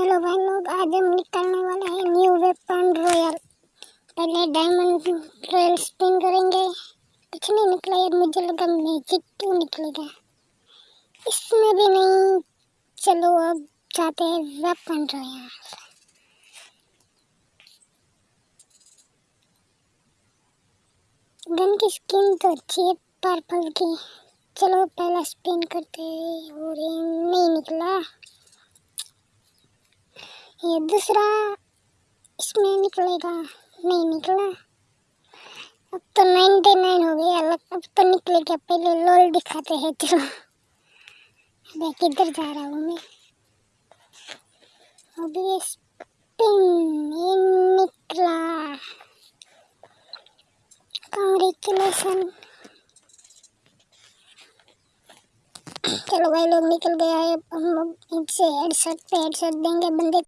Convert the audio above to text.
Hello भाई, लोग, आज हम निकालने वाले हैं न्यू वेपन रॉयल पहले डायमंड रॉयल स्पिन करेंगे। कुछ नहीं निकला यार, मुझे लगा मैजिक क्यों निकलेगा। इसमें भी नहीं। चलो, अब जाते हैं वेपन रॉयल गन की स्किन तो अच्छी है पर्पल की। चलो, पहला स्पिन करते हैं। और नहीं निकला। ये दूसरा इसमें निकलेगा। नहीं निकला। अब तो नाइन्टी नाइन हो गया। अलग अब तो निकलेगा। पहले लोल दिखाते हैं चलो अबे किधर जा रहा हूँ मैं? अभी स्पिन ये निकला। कॉन्ग्रेचुलेसन चलो भाई, लोग निकल गया है। हम इनसे हेडशॉट पे हेडशॉट देंगे। बंदे